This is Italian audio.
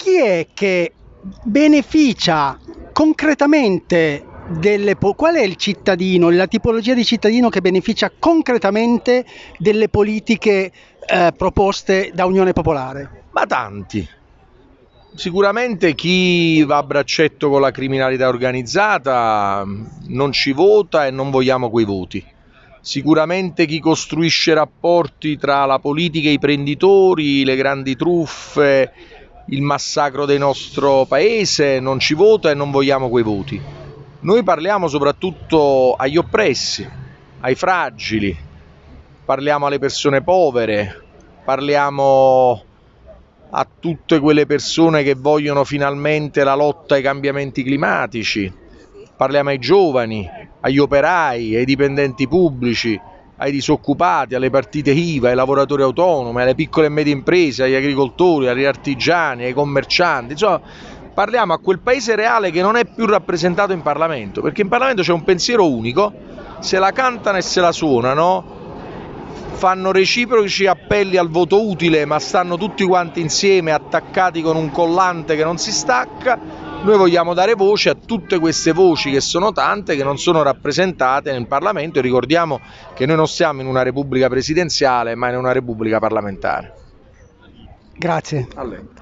chi è che beneficia concretamente delle qual è il cittadino, la tipologia di cittadino che beneficia concretamente delle politiche eh, proposte da Unione Popolare? Ma tanti. Sicuramente chi va a braccetto con la criminalità organizzata non ci vota e non vogliamo quei voti. Sicuramente chi costruisce rapporti tra la politica e i prenditori, le grandi truffe, il massacro del nostro paese non ci vota e non vogliamo quei voti. Noi parliamo soprattutto agli oppressi, ai fragili, parliamo alle persone povere, parliamo a tutte quelle persone che vogliono finalmente la lotta ai cambiamenti climatici, parliamo ai giovani, agli operai, ai dipendenti pubblici, ai disoccupati, alle partite IVA, ai lavoratori autonomi, alle piccole e medie imprese, agli agricoltori, agli artigiani, ai commercianti, insomma parliamo a quel paese reale che non è più rappresentato in Parlamento, perché in Parlamento c'è un pensiero unico, se la cantano e se la suonano, fanno reciproci appelli al voto utile, ma stanno tutti quanti insieme attaccati con un collante che non si stacca. Noi vogliamo dare voce a tutte queste voci che sono tante, che non sono rappresentate nel Parlamento e ricordiamo che noi non siamo in una repubblica presidenziale, ma in una repubblica parlamentare. Grazie. A lei.